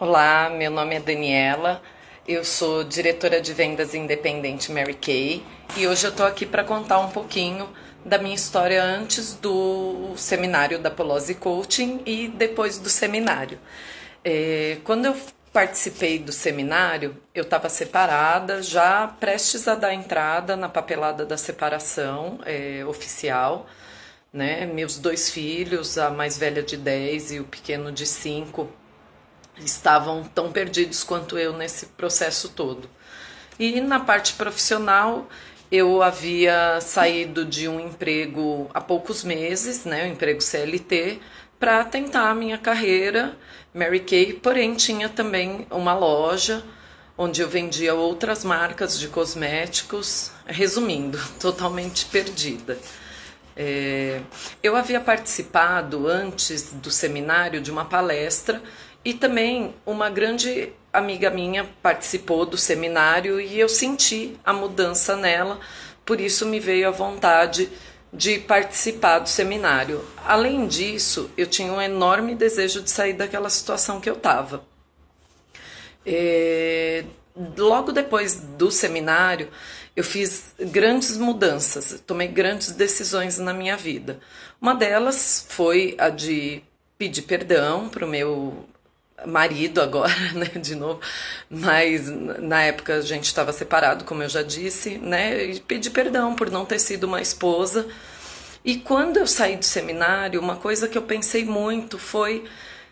Olá, meu nome é Daniela, eu sou diretora de vendas independente Mary Kay e hoje eu tô aqui para contar um pouquinho da minha história antes do seminário da Polose Coaching e depois do seminário. É, quando eu participei do seminário, eu estava separada, já prestes a dar entrada na papelada da separação é, oficial. Né? Meus dois filhos, a mais velha de 10 e o pequeno de 5, estavam tão perdidos quanto eu nesse processo todo. E na parte profissional, eu havia saído de um emprego há poucos meses, né, um emprego CLT, para tentar a minha carreira Mary Kay, porém tinha também uma loja onde eu vendia outras marcas de cosméticos, resumindo, totalmente perdida. É, eu havia participado antes do seminário de uma palestra e também uma grande amiga minha participou do seminário e eu senti a mudança nela, por isso me veio a vontade de participar do seminário. Além disso, eu tinha um enorme desejo de sair daquela situação que eu estava. É, logo depois do seminário, eu fiz grandes mudanças, tomei grandes decisões na minha vida. Uma delas foi a de pedir perdão para o meu marido agora, né, de novo, mas na época a gente estava separado, como eu já disse, né, e pedi perdão por não ter sido uma esposa. E quando eu saí do seminário, uma coisa que eu pensei muito foi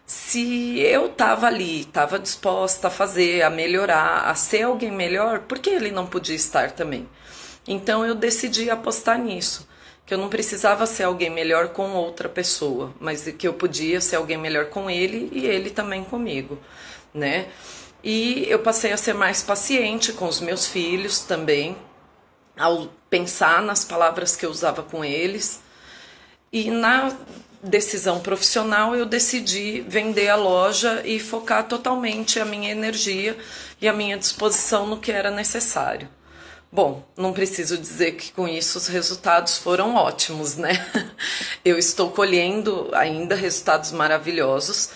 se eu estava ali, estava disposta a fazer, a melhorar, a ser alguém melhor, por que ele não podia estar também? Então eu decidi apostar nisso que eu não precisava ser alguém melhor com outra pessoa, mas que eu podia ser alguém melhor com ele e ele também comigo, né? E eu passei a ser mais paciente com os meus filhos também, ao pensar nas palavras que eu usava com eles. E na decisão profissional eu decidi vender a loja e focar totalmente a minha energia e a minha disposição no que era necessário. Bom, não preciso dizer que com isso os resultados foram ótimos, né? Eu estou colhendo ainda resultados maravilhosos.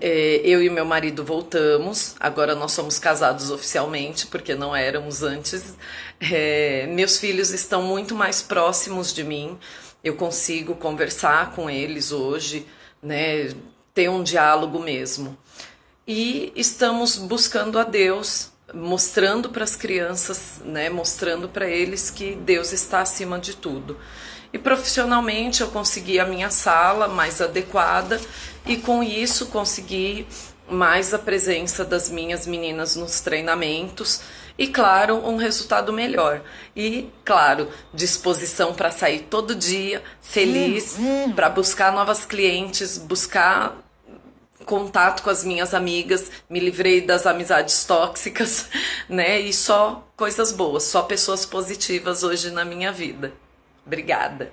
É, eu e meu marido voltamos, agora nós somos casados oficialmente, porque não éramos antes. É, meus filhos estão muito mais próximos de mim, eu consigo conversar com eles hoje, né? Ter um diálogo mesmo. E estamos buscando a Deus mostrando para as crianças, né, mostrando para eles que Deus está acima de tudo. E profissionalmente eu consegui a minha sala mais adequada e com isso consegui mais a presença das minhas meninas nos treinamentos e claro, um resultado melhor. E claro, disposição para sair todo dia, feliz, hum, hum. para buscar novas clientes, buscar contato com as minhas amigas, me livrei das amizades tóxicas, né? E só coisas boas, só pessoas positivas hoje na minha vida. Obrigada.